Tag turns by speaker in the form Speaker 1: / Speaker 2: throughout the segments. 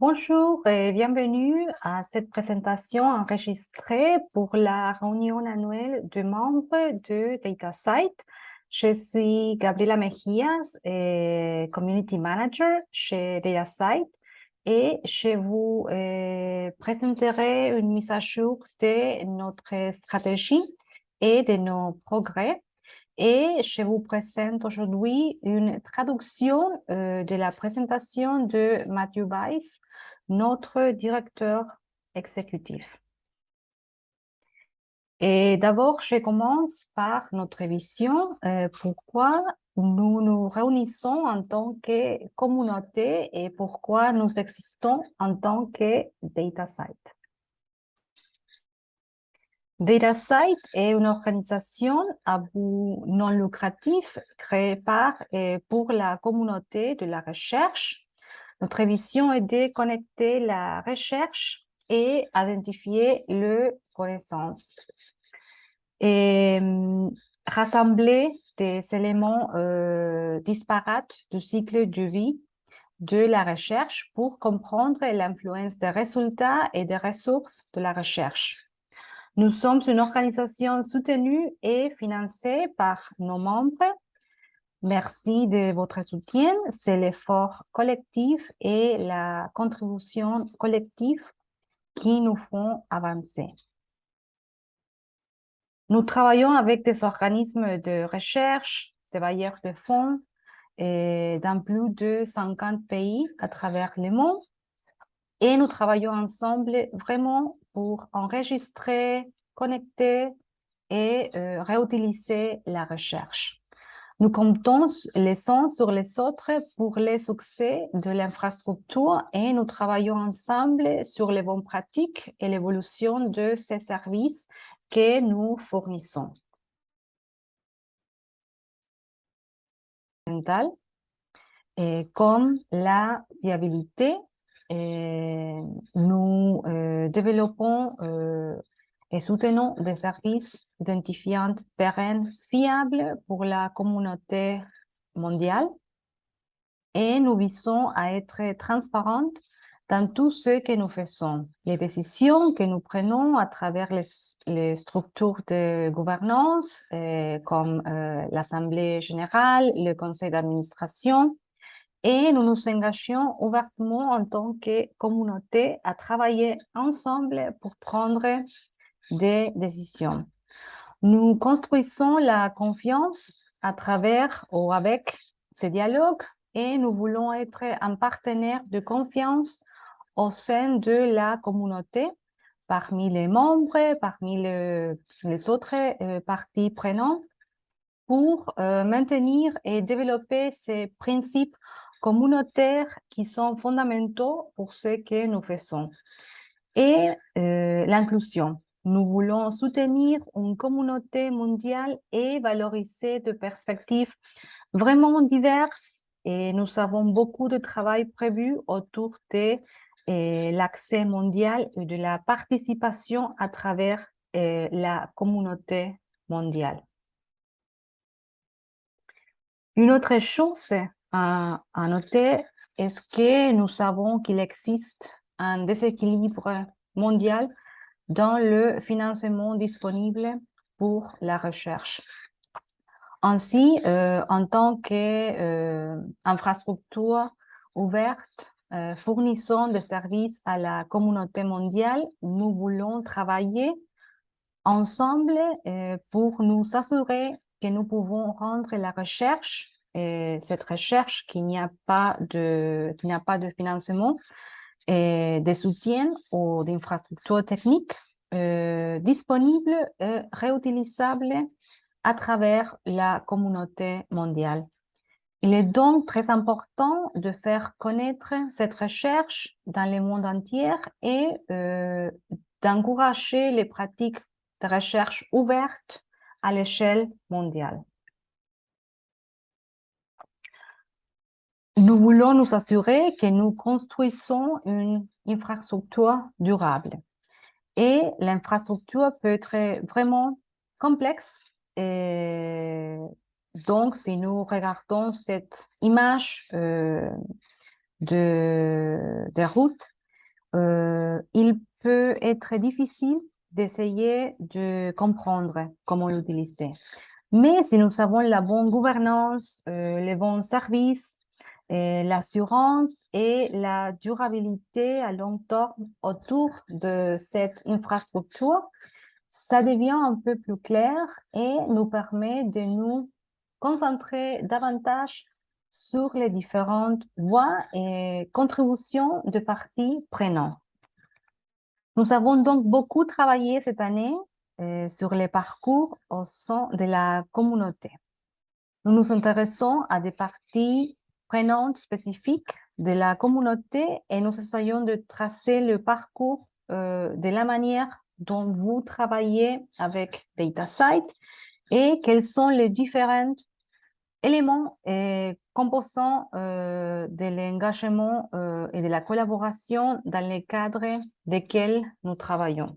Speaker 1: Bonjour et bienvenue à cette présentation enregistrée pour la réunion annuelle de membres de DataSite. Je suis Gabriela Mejias, et Community Manager chez DataSite et je vous euh, présenterai une mise à jour de notre stratégie et de nos progrès et je vous présente aujourd'hui une traduction euh, de la présentation de Matthew Weiss, notre directeur exécutif. Et d'abord, je commence par notre vision, euh, pourquoi nous nous réunissons en tant que communauté et pourquoi nous existons en tant que DataSite. DataSite est une organisation à but non lucratif créée par et pour la communauté de la recherche. Notre vision est de connecter la recherche et identifier le connaissance. Et hum, rassembler des éléments euh, disparates du cycle de vie de la recherche pour comprendre l'influence des résultats et des ressources de la recherche. Nous sommes une organisation soutenue et financée par nos membres. Merci de votre soutien. C'est l'effort collectif et la contribution collective qui nous font avancer. Nous travaillons avec des organismes de recherche, des bailleurs de fonds et dans plus de 50 pays à travers le monde. Et nous travaillons ensemble vraiment pour enregistrer, connecter et euh, réutiliser la recherche. Nous comptons les uns sur les autres pour le succès de l'infrastructure et nous travaillons ensemble sur les bonnes pratiques et l'évolution de ces services que nous fournissons. Et comme la viabilité et nous euh, développons euh, et soutenons des services identifiants pérennes, fiables pour la communauté mondiale. Et nous visons à être transparentes dans tout ce que nous faisons. Les décisions que nous prenons à travers les, structures de gouvernance, comme l'Assemblée générale, le conseil d'administration, et nous nous engageons ouvertement en tant que communauté à travailler ensemble pour prendre des décisions. Nous construisons la confiance à travers ou avec ces dialogues et nous voulons être un partenaire de confiance au sein de la communauté, parmi les membres, parmi les autres euh, parties prenantes, pour euh, maintenir et développer ces principes communautaires qui sont fondamentaux pour ce que nous faisons. Et euh, l'inclusion. Nous voulons soutenir une communauté mondiale et valoriser des perspectives vraiment diverses et nous avons beaucoup de travail prévu autour de euh, l'accès mondial et de la participation à travers euh, la communauté mondiale. Une autre chose à, noter est que nous savons qu'il existe un déséquilibre mondial dans le financement disponible pour la recherche? Ainsi, euh, en tant qu'infrastructure euh, ouverte, euh, fournissant des services à la communauté mondiale, nous voulons travailler ensemble pour nous assurer que nous pouvons rendre la recherche cette recherche qu'il n'y a pas de financement et de soutien ou d'infrastructures techniques euh, disponibles et réutilisables à travers la communauté mondiale. Il est donc très important de faire connaître cette recherche dans le monde entier et euh, d'encourager les pratiques de recherche ouvertes à l'échelle mondiale. Nous voulons nous assurer que nous construisons une infrastructure durable. Et l'infrastructure peut être vraiment complexe. Donc, si nous regardons cette image euh, de, de route, euh, il peut être difficile d'essayer de comprendre comment l'utiliser. Mais si nous avons la bonne gouvernance, euh, les bons services, l'assurance et la durabilité à long terme autour de cette infrastructure, ça devient un peu plus clair et nous permet de nous concentrer davantage sur les différentes voies et contributions de parties prenantes. Nous avons donc beaucoup travaillé cette année euh, sur les parcours au sein de la communauté. Nous nous intéressons à des parties prenantes spécifiques de la communauté et nous essayons de tracer le parcours euh, de la manière dont vous travaillez avec DataSite et quels sont les différents éléments et composants euh, de l'engagement euh, et de la collaboration dans les cadres desquels nous travaillons.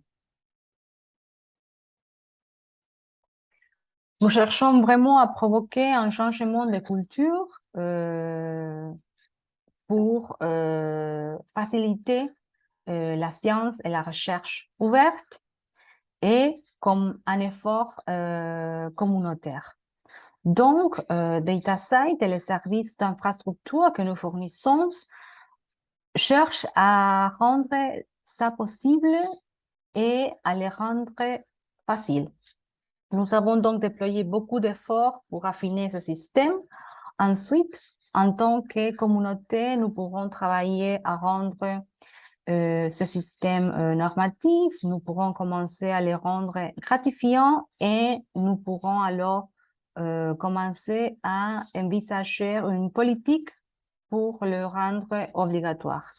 Speaker 1: Nous cherchons vraiment à provoquer un changement de culture euh, pour faciliter la science et la recherche ouverte et comme un effort communautaire. Donc, euh, DataSite et les services d'infrastructure que nous fournissons cherchent à rendre ça possible et à les rendre faciles. Nous avons donc déployé beaucoup d'efforts pour affiner ce système. Ensuite, en tant que communauté, nous pourrons travailler à rendre euh, ce système euh, normatif, nous pourrons commencer à les rendre gratifiants et nous pourrons alors euh, commencer à envisager une politique pour le rendre obligatoire.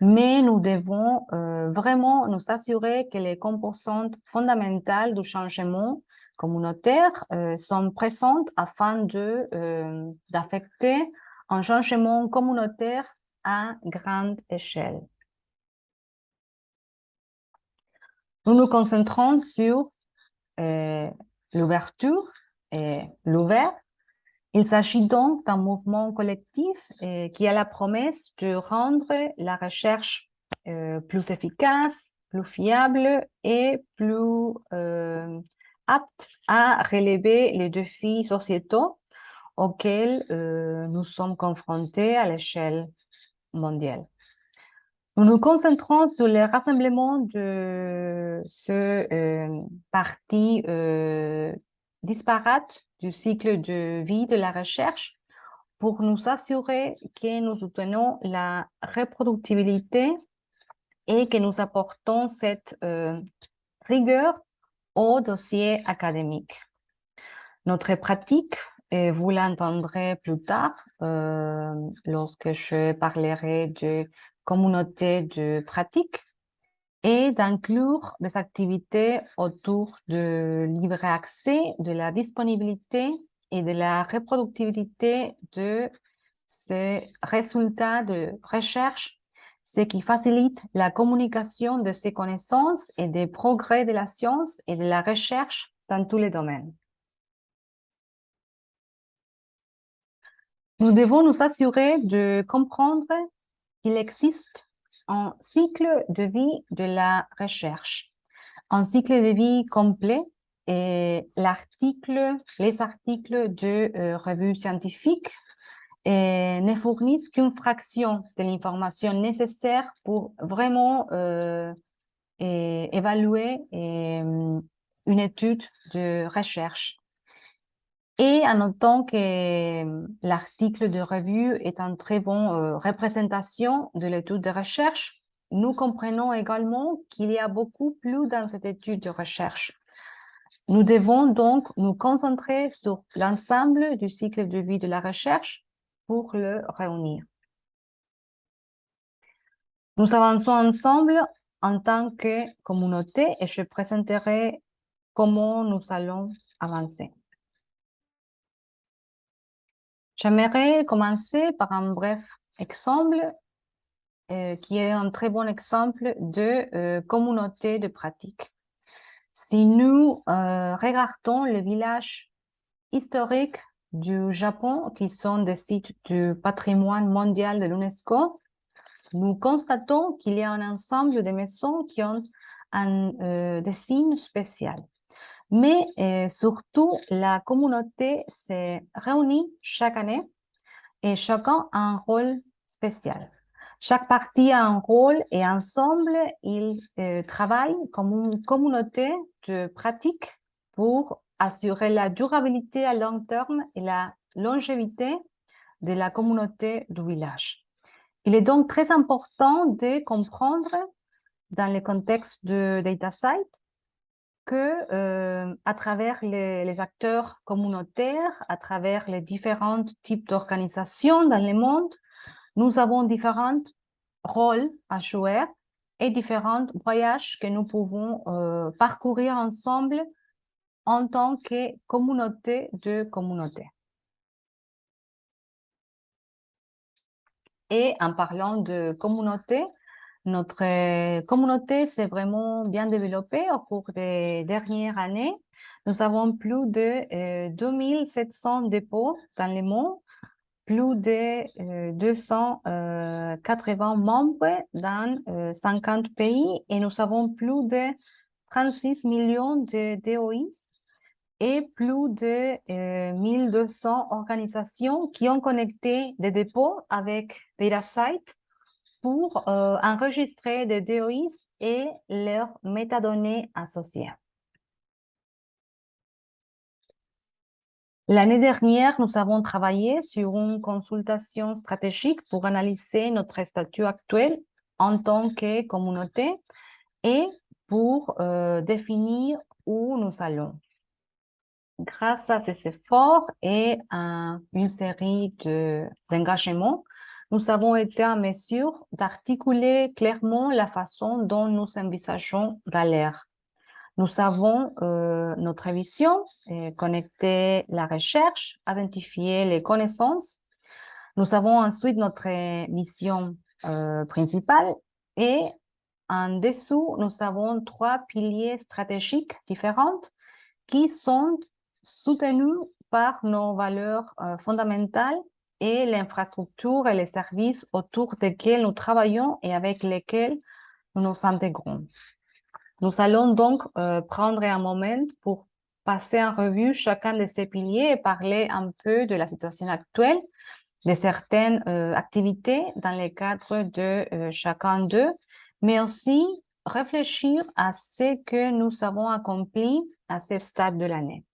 Speaker 1: Mais nous devons vraiment nous assurer que les composantes fondamentales du changement communautaire euh, sont présentes afin de d'affecter un changement communautaire à grande échelle. Nous nous concentrons sur l'ouverture et l'ouvert. Il s'agit donc d'un mouvement collectif euh, qui a la promesse de rendre la recherche euh, plus efficace, plus fiable et plus euh, apte à relever les défis sociétaux auxquels nous sommes confrontés à l'échelle mondiale. Nous nous concentrons sur le rassemblement de ce parti disparate du cycle de vie de la recherche pour nous assurer que nous soutenons la reproductibilité et que nous apportons cette euh, rigueur au dossier académique. Notre pratique, et vous l'entendrez plus tard euh, lorsque je parlerai de communauté de pratique, et d'inclure des activités autour de libre accès, de la disponibilité et de la reproductibilité de ces résultats de recherche, ce qui facilite la communication de ces connaissances et des progrès de la science et de la recherche dans tous les domaines. Nous devons nous assurer de comprendre qu'il existe un cycle de vie de la recherche, un cycle de vie complet et l'article, les articles de euh, revues scientifiques et ne fournissent qu'une fraction de l'information nécessaire pour vraiment euh, évaluer une étude de recherche. Et en notant que euh, l'article de revue est une très bonne euh, représentation de l'étude de recherche, nous comprenons également qu'il y a beaucoup plus dans cette étude de recherche. Nous devons donc nous concentrer sur l'ensemble du cycle de vie de la recherche pour le réunir. Nous avançons ensemble en tant que communauté et je présenterai comment nous allons avancer. J'aimerais commencer par un bref exemple euh, qui est un très bon exemple de euh, communauté de pratique. Si nous euh, regardons les villages historiques du Japon, qui sont des sites du patrimoine mondial de l'UNESCO, nous constatons qu'il y a un ensemble de maisons qui ont un euh, dessin spécial. Mais euh, surtout, la communauté s'est réunie chaque année et chacun a un rôle spécial. Chaque partie a un rôle et ensemble, ils euh, travaillent comme une communauté de pratique pour assurer la durabilité à long terme et la longévité de la communauté du village. Il est donc très important de comprendre dans le contexte de DataSite que euh, à travers les, les, acteurs communautaires, à travers les différents types d'organisations dans le monde, nous avons différents rôles à jouer et différents voyages que nous pouvons euh, parcourir ensemble en tant que communauté de communautés. Et en parlant de communauté, notre communauté s'est vraiment bien développée au cours des dernières années. Nous avons plus de 2700 euh, dépôts dans le monde, plus de 280 euh, membres dans 50 euh, pays et nous avons plus de 36 millions de DOIs et plus de 1200 organisations qui ont connecté des dépôts avec DataSite pour euh, enregistrer des DOIs et leurs métadonnées associées. L'année dernière, nous avons travaillé sur une consultation stratégique pour analyser notre statut actuel en tant que communauté et pour euh, définir où nous allons. Grâce à ces efforts et à une série d'engagements, nous avons été en mesure d'articuler clairement la façon dont nous envisageons d'aller. Nous avons euh, notre vision, connecter la recherche, identifier les connaissances. Nous avons ensuite notre mission euh, principale et en dessous, nous avons trois piliers stratégiques différents qui sont soutenus par nos valeurs fondamentales et l'infrastructure et les services autour desquels nous travaillons et avec lesquels nous nous intégrons. Nous allons donc euh, prendre un moment pour passer en revue chacun de ces piliers et parler un peu de la situation actuelle, de certaines euh, activités dans le cadre de euh, chacun d'eux, mais aussi réfléchir à ce que nous avons accompli à ce stade de l'année.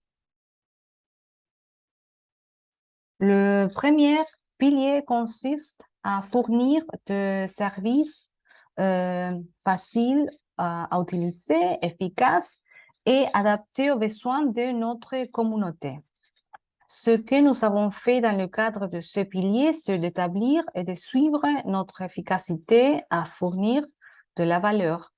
Speaker 1: Le premier pilier consiste à fournir des services euh, faciles à, utiliser, efficaces et adaptés aux besoins de notre communauté. Ce que nous avons fait dans le cadre de ce pilier, c'est d'établir et de suivre notre efficacité à fournir de la valeur.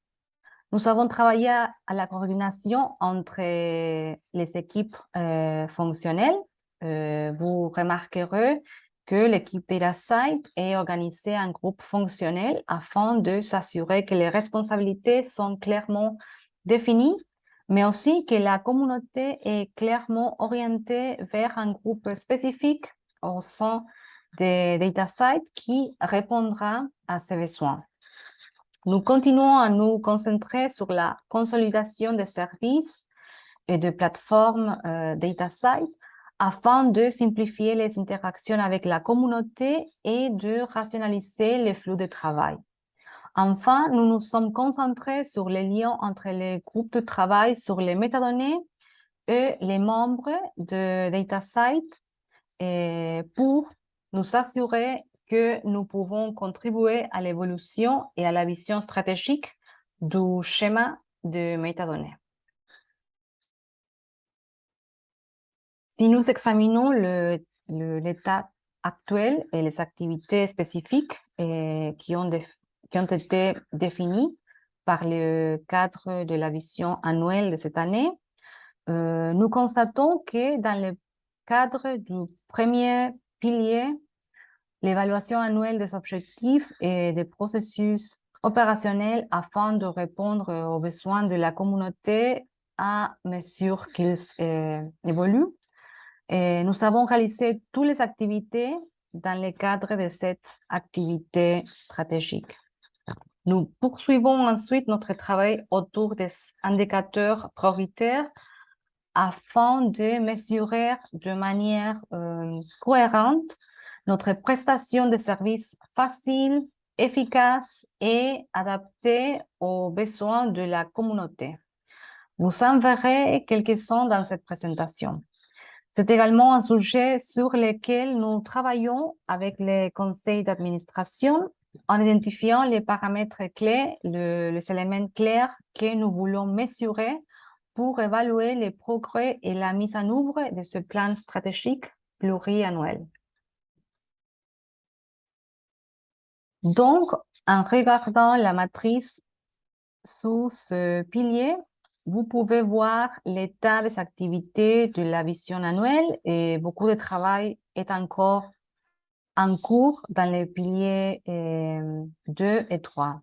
Speaker 1: Nous avons travaillé à la coordination entre les équipes euh, fonctionnelles euh, vous remarquerez que l'équipe DataSite est organisée en groupe fonctionnel afin de s'assurer que les responsabilités sont clairement définies, mais aussi que la communauté est clairement orientée vers un groupe spécifique au sein des DataSite qui répondra à ses besoins. Nous continuons à nous concentrer sur la consolidation des services et de plateformes euh, DataSite afin de simplifier les interactions avec la communauté et de rationaliser les flux de travail. Enfin, nous nous sommes concentrés sur les liens entre les groupes de travail sur les métadonnées et les membres de DataSite pour nous assurer que nous pouvons contribuer à l'évolution et à la vision stratégique du schéma de métadonnées. Si nous examinons l'état actuel et les activités spécifiques qui, ont qui ont été définies par le cadre de la vision annuelle de cette année, euh, nous constatons que dans le cadre du premier pilier, l'évaluation annuelle des objectifs et des processus opérationnels afin de répondre aux besoins de la communauté à mesure qu'ils euh, évoluent, nous avons réalisé toutes les activités dans le cadre de cette activité stratégique. Nous poursuivons ensuite notre travail autour des indicateurs prioritaires afin de mesurer de manière euh, cohérente notre prestation de services facile, efficace et adaptée aux besoins de la communauté. Vous en verrez quelques-uns dans cette présentation. C'est également un sujet sur lequel nous travaillons avec les conseils d'administration en identifiant les paramètres clés, les éléments clairs que nous voulons mesurer pour évaluer les progrès et la mise en œuvre de ce plan stratégique pluriannuel. Donc, en regardant la matrice sous ce pilier, vous pouvez voir l'état des activités de la vision annuelle et beaucoup de travail est encore en cours dans les piliers 2 euh, et 3.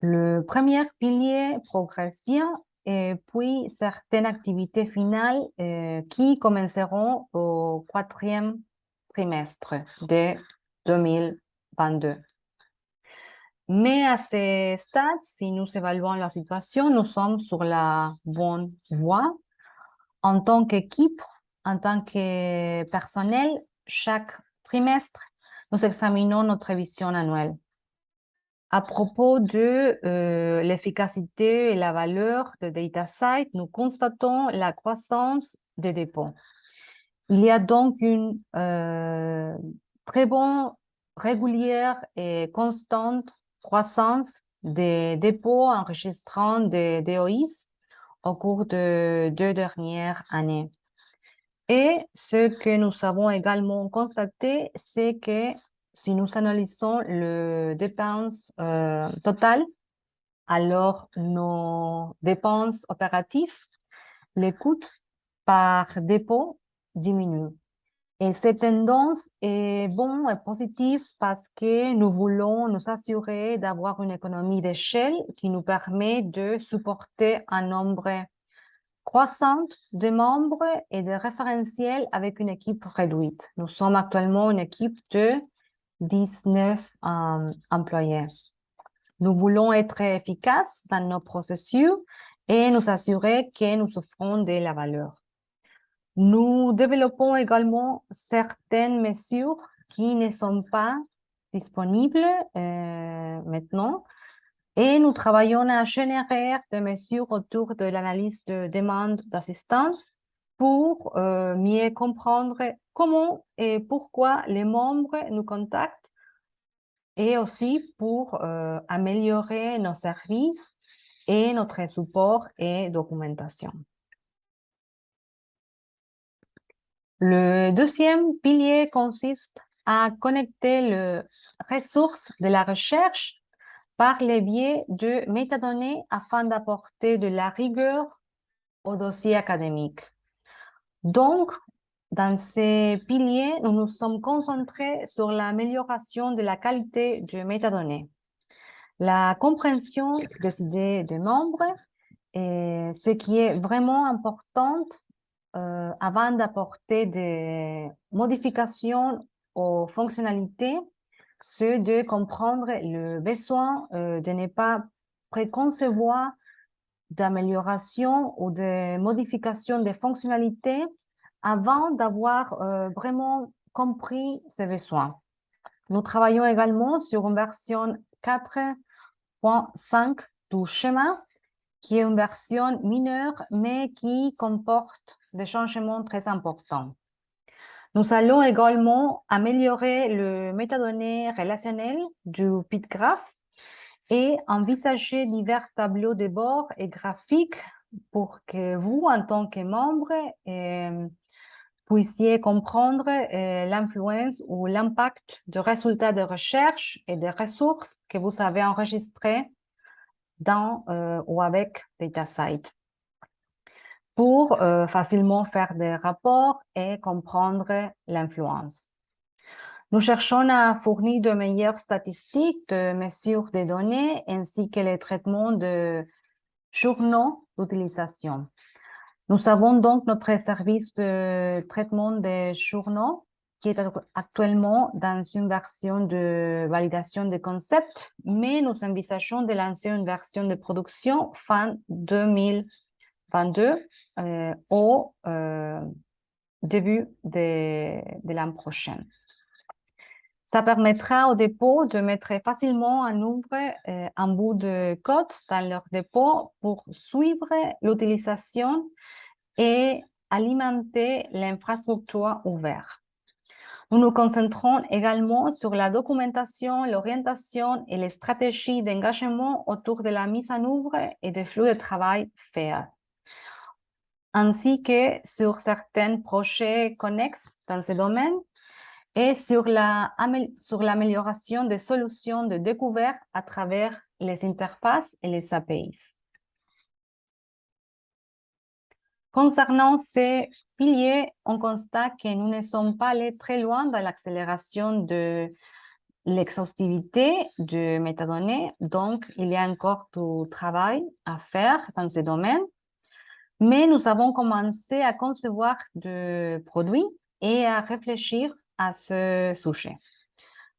Speaker 1: Le premier pilier progresse bien et puis certaines activités finales euh, qui commenceront au quatrième trimestre de 2022. Mais à ce stade, si nous évaluons la situation, nous sommes sur la bonne voie. En tant qu'équipe, en tant que personnel, chaque trimestre, nous examinons notre vision annuelle. À propos de euh, l'efficacité et la valeur de DataSite, nous constatons la croissance des dépôts. Il y a donc une euh, très bonne, régulière et constante croissance des dépôts enregistrant des DOIs au cours de deux dernières années. Et ce que nous avons également constaté, c'est que si nous analysons le dépenses euh, totales, alors nos dépenses opératives, les coûts par dépôt diminuent. Et cette tendance est bonne et positive parce que nous voulons nous assurer d'avoir une économie d'échelle qui nous permet de supporter un nombre croissant de membres et de référentiels avec une équipe réduite. Nous sommes actuellement une équipe de 19 euh, employés. Nous voulons être efficaces dans nos processus et nous assurer que nous offrons de la valeur. Nous développons également certaines mesures qui ne sont pas disponibles euh, maintenant et nous travaillons à générer des mesures autour de l'analyse de demande d'assistance pour euh, mieux comprendre comment et pourquoi les membres nous contactent et aussi pour euh, améliorer nos services et notre support et documentation. Le deuxième pilier consiste à connecter les ressources de la recherche par les biais de métadonnées afin d'apporter de la rigueur au dossier académique. Donc, dans ces piliers, nous nous sommes concentrés sur l'amélioration de la qualité de métadonnées, la compréhension des idées des membres et ce qui est vraiment important euh, avant d'apporter des modifications aux fonctionnalités, c'est de comprendre le besoin euh, de ne pas préconcevoir d'amélioration ou de modification des fonctionnalités avant d'avoir euh, vraiment compris ces besoins. Nous travaillons également sur une version 4.5 du schéma qui est une version mineure, mais qui comporte des changements très importants. Nous allons également améliorer le métadonnées relationnel du PitGraph et envisager divers tableaux de bord et graphiques pour que vous, en tant que membre, euh, puissiez comprendre euh, l'influence ou l'impact des résultats de recherche et des ressources que vous avez enregistrés dans euh, ou avec DataSite pour euh, facilement faire des rapports et comprendre l'influence. Nous cherchons à fournir de meilleures statistiques de mesures des données ainsi que les traitements de journaux d'utilisation. Nous avons donc notre service de traitement des journaux qui est actuellement dans une version de validation de concept, mais nous envisageons de lancer une version de production fin 2022 euh, au euh, début de, de l'an prochain. Ça permettra au dépôt de mettre facilement en euh, un bout de code dans leur dépôt pour suivre l'utilisation et alimenter l'infrastructure ouverte. Nous nous concentrons également sur la documentation, l'orientation et les stratégies d'engagement autour de la mise en œuvre et des flux de travail faits, ainsi que sur certains projets connexes dans ce domaine et sur l'amélioration la, des solutions de découverte à travers les interfaces et les APIs. Concernant ces piliers, on constate que nous ne sommes pas allés très loin dans l'accélération de l'exhaustivité de métadonnées, donc il y a encore du travail à faire dans ce domaine, mais nous avons commencé à concevoir des produits et à réfléchir à ce sujet.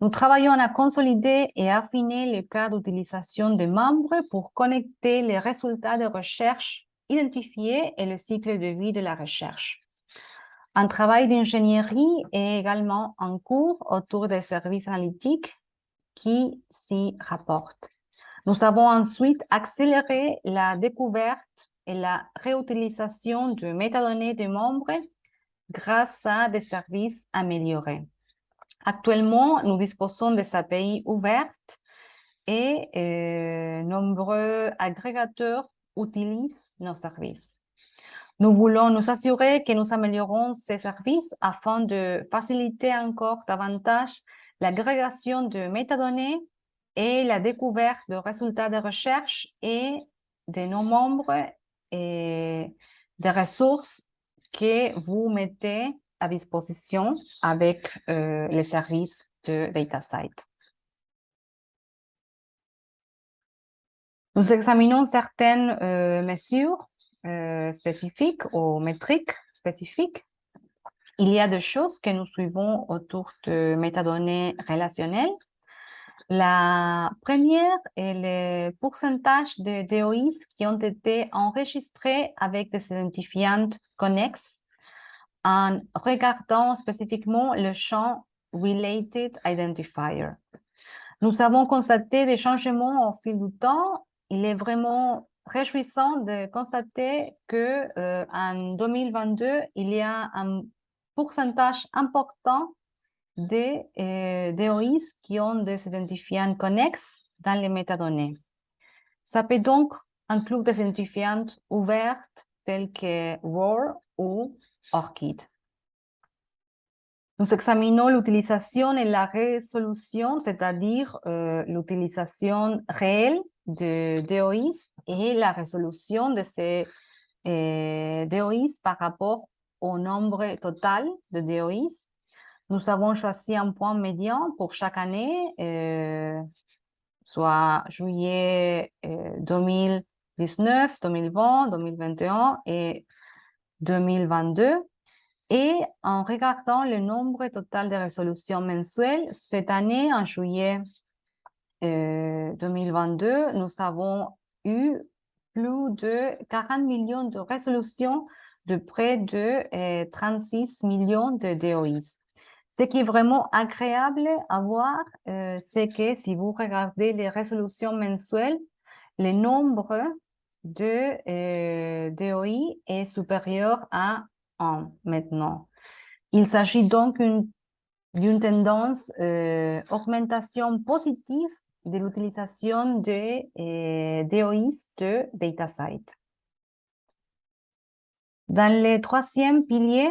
Speaker 1: Nous travaillons à consolider et affiner le cas d'utilisation des membres pour connecter les résultats de recherche identifiés et le cycle de vie de la recherche. Un travail d'ingénierie est également en cours autour des services analytiques qui s'y rapportent. Nous avons ensuite accéléré la découverte et la réutilisation de métadonnées des membres grâce à des services améliorés. Actuellement, nous disposons des API ouvertes et euh, nombreux agrégateurs utilisent nos services. Nous voulons nous assurer que nous améliorons ces services afin de faciliter encore davantage l'agrégation de métadonnées et la découverte de résultats de recherche et de nos membres et des ressources que vous mettez à disposition avec euh, les services de DataSite. Nous examinons certaines euh, mesures euh, spécifiques ou métriques spécifiques. Il y a des choses que nous suivons autour de métadonnées relationnelles la première est le pourcentage de DOIs qui ont été enregistrés avec des identifiants connexes en regardant spécifiquement le champ Related Identifier. Nous avons constaté des changements au fil du temps. Il est vraiment réjouissant de constater que euh, en 2022, il y a un pourcentage important des euh, DOIs qui ont des identifiants connexes dans les métadonnées. Ça peut donc inclure des identifiants ouverts tels que ROR ou ORCID. Nous examinons l'utilisation et la résolution, c'est-à-dire euh, l'utilisation réelle de DOIs et la résolution de ces euh, DOIs par rapport au nombre total de DOIs nous avons choisi un point médian pour chaque année, euh, soit juillet 2019, 2020, 2021 et 2022. Et en regardant le nombre total de résolutions mensuelles, cette année, en juillet 2022, euh, nous avons eu plus de 40 millions de résolutions de près de 36 euh, millions de DOIs. Ce qui est vraiment agréable à voir, euh, c'est que si vous regardez les résolutions mensuelles, le nombre de euh, DOI est supérieur à 1 maintenant. Il s'agit donc d'une tendance euh, augmentation positive de l'utilisation des euh, DOIs de DataSite. Dans le troisième pilier,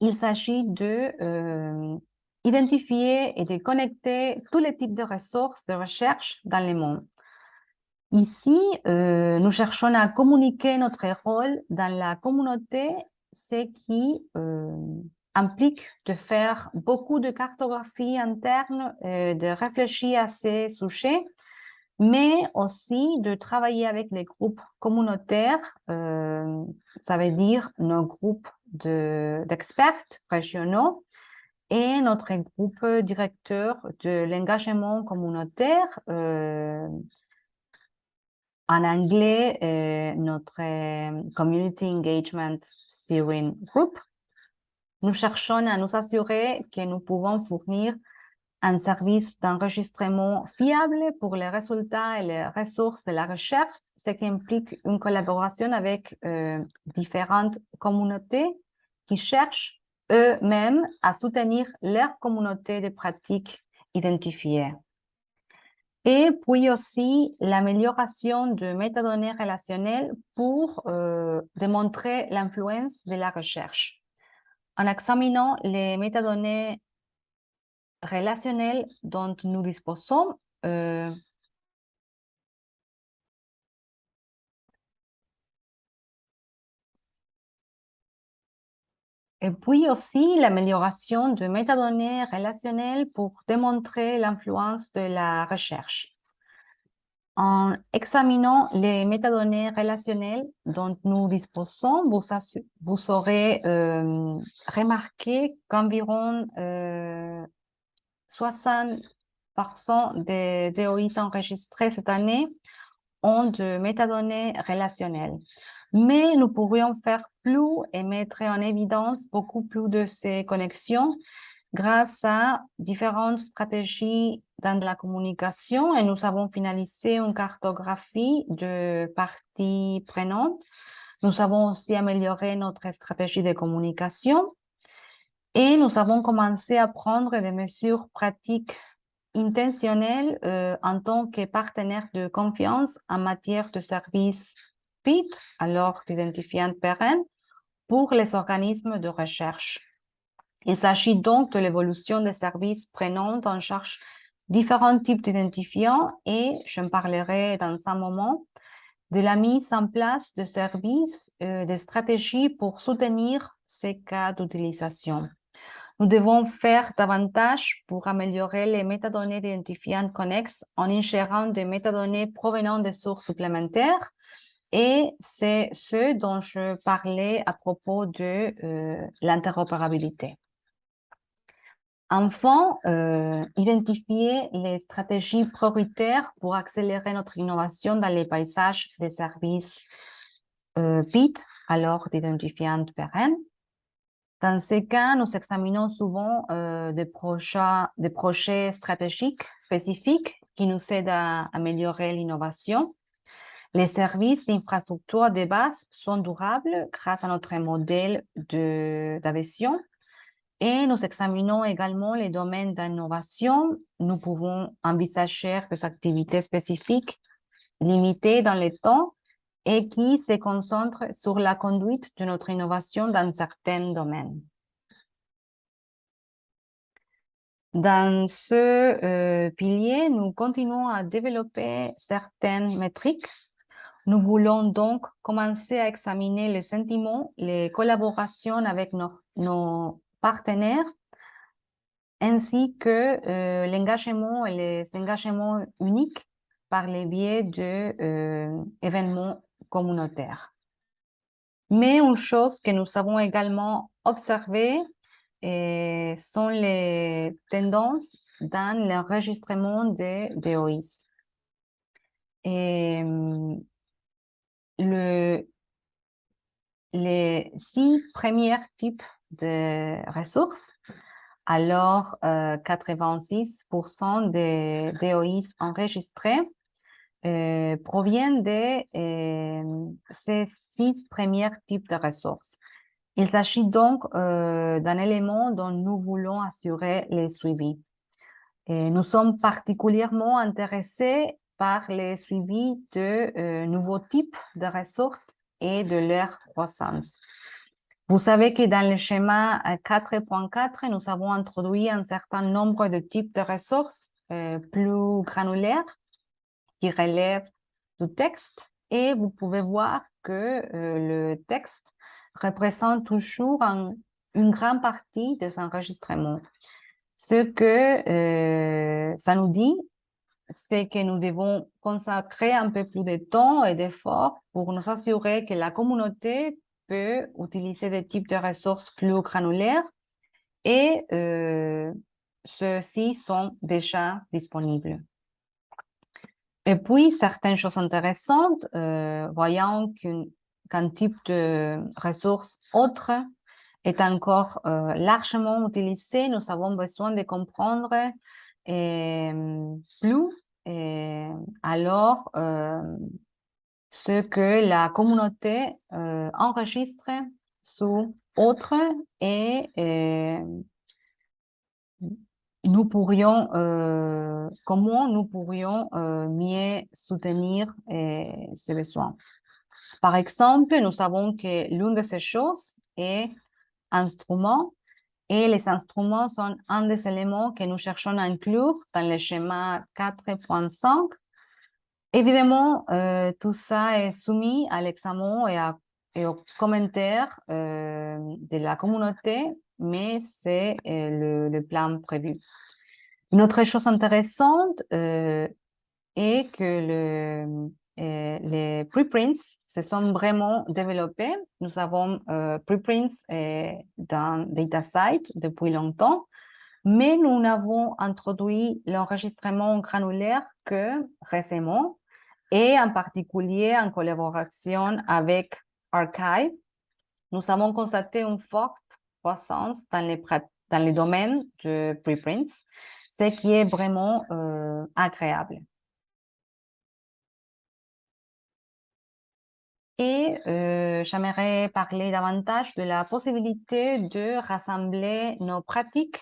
Speaker 1: il s'agit de euh, identifier et de connecter tous les types de ressources de recherche dans le monde. Ici, euh, nous cherchons à communiquer notre rôle dans la communauté, ce qui euh, implique de faire beaucoup de cartographie interne, de réfléchir à ces sujets, mais aussi de travailler avec les groupes communautaires, ça veut dire nos groupes d'experts régionaux et notre groupe directeur de l'engagement communautaire, euh, en anglais, euh, notre euh, Community Engagement Steering Group. Nous cherchons à nous assurer que nous pouvons fournir un service d'enregistrement fiable pour les résultats et les ressources de la recherche, ce qui implique une collaboration avec différentes communautés qui cherchent eux-mêmes à soutenir leur communauté de pratiques identifiées. Et puis aussi l'amélioration de métadonnées relationnelles pour euh, démontrer l'influence de la recherche. En examinant les métadonnées relationnelles dont nous disposons, euh, Et puis aussi l'amélioration de métadonnées relationnelles pour démontrer l'influence de la recherche. En examinant les métadonnées relationnelles dont nous disposons, vous, vous aurez euh, remarqué qu'environ 60% euh, des DOI enregistrés cette année ont de métadonnées relationnelles. Mais nous pourrions faire plus et mettre en évidence beaucoup plus de ces connexions grâce à différentes stratégies dans la communication et nous avons finalisé une cartographie de parties prenantes. Nous avons aussi amélioré notre stratégie de communication et nous avons commencé à prendre des mesures pratiques intentionnelles euh, en tant que partenaire de confiance en matière de services PIT, alors d'identifiant pérenne, pour les organismes de recherche. Il s'agit donc de l'évolution des services prenant en charge différents types d'identifiants et, je parlerai dans un moment, de la mise en place de services, euh, de stratégies pour soutenir ces cas d'utilisation. Nous devons faire davantage pour améliorer les métadonnées d'identifiants connexes en ingérant des métadonnées provenant des sources supplémentaires et c'est ce dont je parlais à propos de euh, l'interopérabilité. Enfin, euh, identifier les stratégies prioritaires pour accélérer notre innovation dans les paysages des services euh, PIT, alors d'identifiants pérennes. Dans ces cas, nous examinons souvent des, projets, des projets stratégiques spécifiques qui nous aident à améliorer l'innovation les services d'infrastructure de base sont durables grâce à notre modèle d'adhésion et nous examinons également les domaines d'innovation. Nous pouvons envisager des activités spécifiques limitées dans le temps et qui se concentrent sur la conduite de notre innovation dans certains domaines. Dans ce euh, pilier, nous continuons à développer certaines métriques nous voulons donc commencer à examiner les sentiments, les collaborations avec nos, partenaires, ainsi que euh, l'engagement et les engagements uniques par les biais d'événements euh, communautaires. Mais une chose que nous avons également observée euh, sont les tendances dans l'enregistrement des DOIs. Et, le, les six premiers types de ressources, alors 86% euh, des DOIs enregistrés euh, proviennent de euh, ces six premiers types de ressources. Il s'agit donc d'un élément dont nous voulons assurer les suivis. Et nous sommes particulièrement intéressés par les suivis de euh, nouveaux types de ressources et de leur croissance. Vous savez que dans le schéma 4.4, nous avons introduit un certain nombre de types de ressources euh, plus granulaires qui relèvent du texte et vous pouvez voir que euh, le texte représente toujours une grande partie des enregistrements. Ce que ça nous dit, c'est que nous devons consacrer un peu plus de temps et d'efforts pour nous assurer que la communauté peut utiliser des types de ressources plus granulaires et euh, ceux-ci sont déjà disponibles. Et puis, certaines choses intéressantes, euh, voyant qu'un type de ressource autre est encore euh, largement utilisé, nous avons besoin de comprendre euh, plus alors ce que la communauté enregistre sous autre et nous pourrions, euh, comment nous pourrions euh, mieux soutenir euh, ces besoins. Par exemple, nous savons que l'une de ces choses est instrument et les instruments sont un des éléments que nous cherchons à inclure dans le schéma 4.5. Évidemment, tout ça est soumis à l'examen et, aux commentaires de la communauté mais c'est euh, le, plan prévu. Une autre chose intéressante euh, est que le, euh, les preprints se sont vraiment développés. Nous avons preprints dans DataSite depuis longtemps, mais nous n'avons introduit l'enregistrement granulaire que récemment, et en particulier en collaboration avec Archive. Nous avons constaté une forte croissance dans les, dans les domaines de preprints, ce qui est vraiment euh, agréable. Et euh, j'aimerais parler davantage de la possibilité de rassembler nos pratiques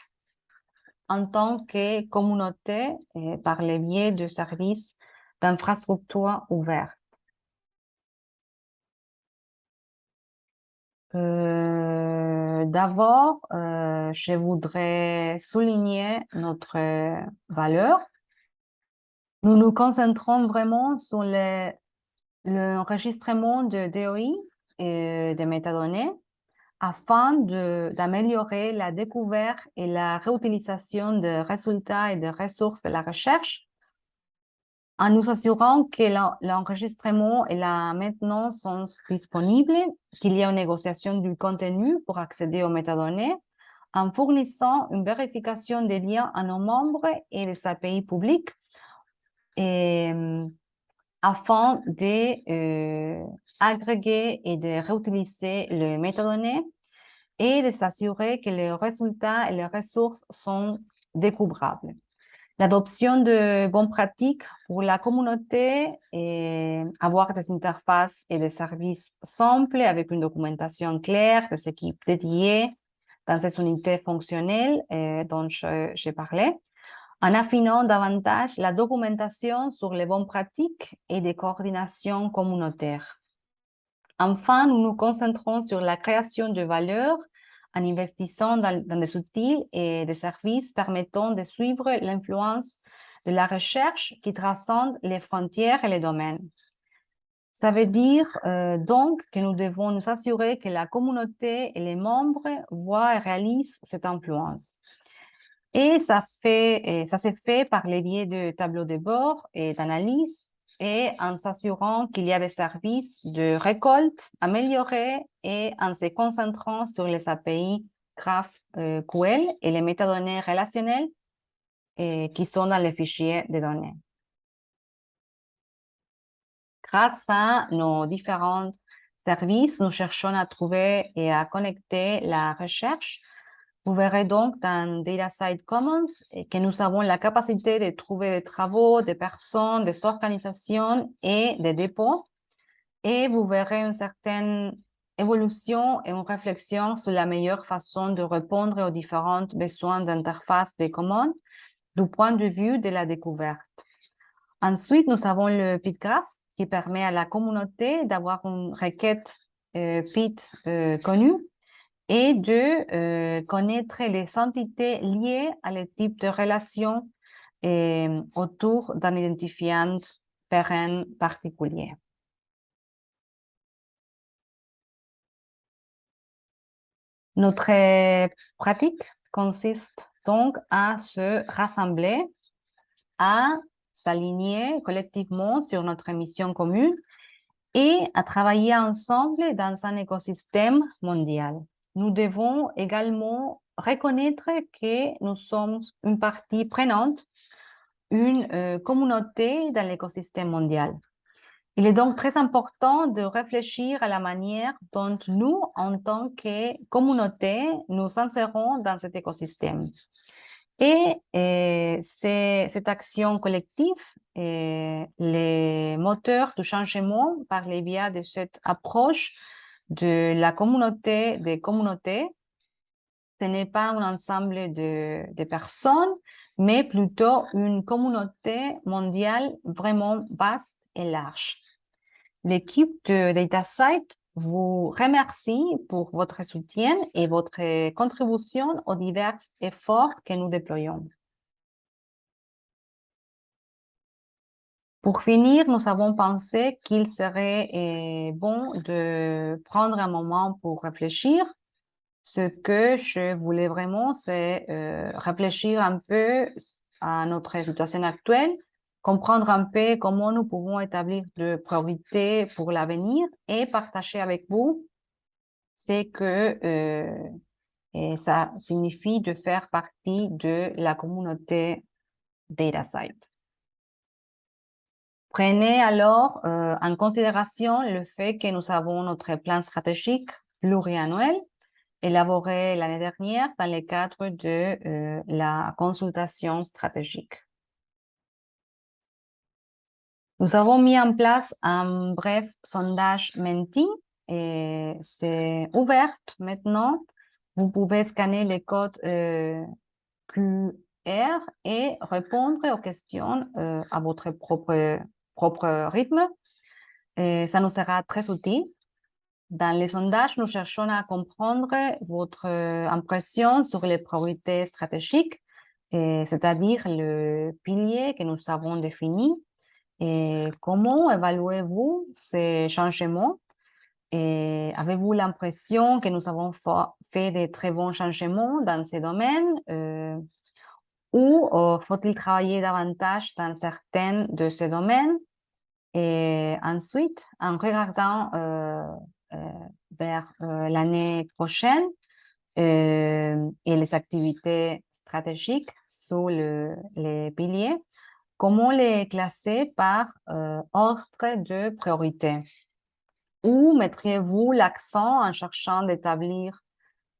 Speaker 1: en tant que communauté et par le biais de services d'infrastructures ouvertes. Euh, D'abord, euh, je voudrais souligner notre valeur. Nous nous concentrons vraiment sur l'enregistrement de DOI et de métadonnées afin d'améliorer la découverte et la réutilisation de résultats et de ressources de la recherche en nous assurant que l'enregistrement et la maintenance sont disponibles, qu'il y a une négociation du contenu pour accéder aux métadonnées, en fournissant une vérification des liens à nos membres et les API publics, euh, afin d'agréger euh, et de réutiliser les métadonnées et de s'assurer que les résultats et les ressources sont découvrables. L'adoption de bonnes pratiques pour la communauté et avoir des interfaces et des services simples avec une documentation claire, des équipes dédiées dans ces unités fonctionnelles euh, dont j'ai parlé, en affinant davantage la documentation sur les bonnes pratiques et des coordinations communautaires. Enfin, nous nous concentrons sur la création de valeur en investissant dans, des outils et des services permettant de suivre l'influence de la recherche qui transcende les frontières et les domaines. Ça veut dire euh, donc que nous devons nous assurer que la communauté et les membres voient et réalisent cette influence. Et ça, s'est fait par les biais de tableaux de bord et d'analyse et en s'assurant qu'il y a des services de récolte améliorés et en se concentrant sur les API GraphQL et les métadonnées relationnelles qui sont dans les fichiers de données. Grâce à nos différents services, nous cherchons à trouver et à connecter la recherche vous verrez donc dans DataSite Commons que nous avons la capacité de trouver des travaux, des personnes, des organisations et des dépôts. Et vous verrez une certaine évolution et une réflexion sur la meilleure façon de répondre aux différents besoins d'interface des commandes du point de vue de la découverte. Ensuite, nous avons le PitGraph qui permet à la communauté d'avoir une requête euh, PIT euh, connue et de euh, connaître les entités liées à le type de relation euh, autour d'un identifiant pérenne particulier. Notre pratique consiste donc à se rassembler, à s'aligner collectivement sur notre mission commune et à travailler ensemble dans un écosystème mondial nous devons également reconnaître que nous sommes une partie prenante, une euh, communauté dans l'écosystème mondial. Il est donc très important de réfléchir à la manière dont nous, en tant que communauté, nous insérons dans cet écosystème. Et, euh, cette action collective est le moteur du changement par les biais de cette approche de la communauté des communautés. Ce n'est pas un ensemble de, personnes, mais plutôt une communauté mondiale vraiment vaste et large. L'équipe de DataSite vous remercie pour votre soutien et votre contribution aux divers efforts que nous déployons. Pour finir, nous avons pensé qu'il serait euh, bon de prendre un moment pour réfléchir. Ce que je voulais vraiment, c'est euh, réfléchir un peu à notre situation actuelle comprendre un peu comment nous pouvons établir des priorités pour l'avenir et partager avec vous ce que euh, et ça signifie de faire partie de la communauté DataSite. Prenez alors euh, en considération le fait que nous avons notre plan stratégique pluriannuel élaboré l'année dernière dans le cadre de euh, la consultation stratégique. Nous avons mis en place un bref sondage Menti et c'est ouvert maintenant. Vous pouvez scanner les codes euh, QR et répondre aux questions à votre propre, propre rythme. Et ça nous sera très utile. Dans les sondages, nous cherchons à comprendre votre impression sur les priorités stratégiques, c'est-à-dire le pilier que nous avons défini comment évaluez-vous ces changements? Avez-vous l'impression que nous avons fait de très bons changements dans ces domaines euh, ou euh, faut-il travailler davantage dans certains de ces domaines? Et ensuite, en regardant euh, vers l'année prochaine et les activités stratégiques sous le, les piliers, Comment les classer par euh, ordre de priorité? Où mettriez-vous l'accent en cherchant d'établir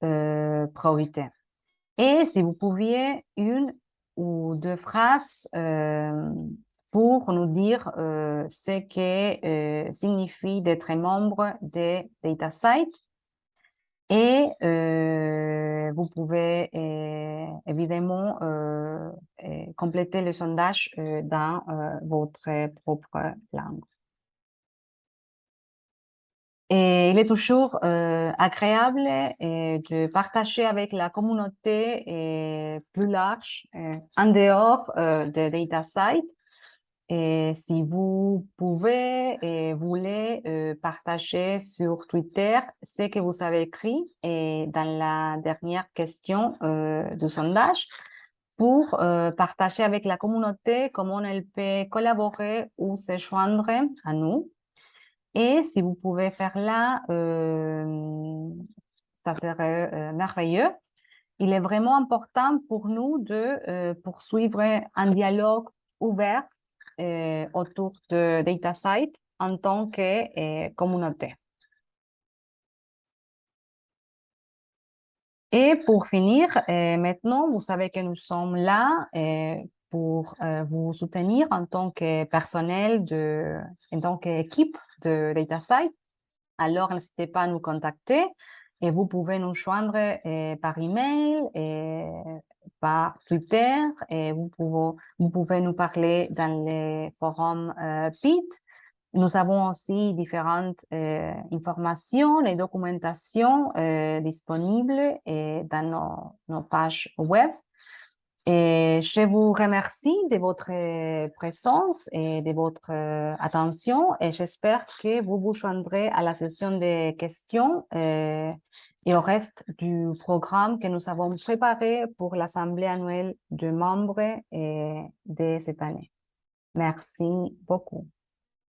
Speaker 1: euh, priorité? Et si vous pouviez une ou deux phrases euh, pour nous dire euh, ce que signifie d'être membre des DataSites et vous pouvez évidemment compléter le sondage dans votre propre langue. Et il est toujours agréable de partager avec la communauté plus large en dehors de DataSite et si vous pouvez et voulez euh, partager sur Twitter ce que vous avez écrit et dans la dernière question euh, du sondage pour euh, partager avec la communauté comment elle peut collaborer ou se joindre à nous. Et si vous pouvez faire là, ça serait merveilleux. Il est vraiment important pour nous de poursuivre un dialogue ouvert autour de DataSite en tant que euh, communauté. Et pour finir, euh, maintenant, vous savez que nous sommes là pour vous soutenir en tant que personnel, de, en tant qu'équipe de DataSite. Alors, n'hésitez pas à nous contacter et vous pouvez nous joindre par email et par Twitter et vous pouvez, vous pouvez nous parler dans les forums euh, PIT. Nous avons aussi différentes euh, informations et documentations euh, disponibles dans nos, nos, pages web. Et je vous remercie de votre présence et de votre attention et j'espère que vous vous joindrez à la session de questions et au reste du programme que nous avons préparé pour l'Assemblée annuelle de membres de cette année. Merci beaucoup.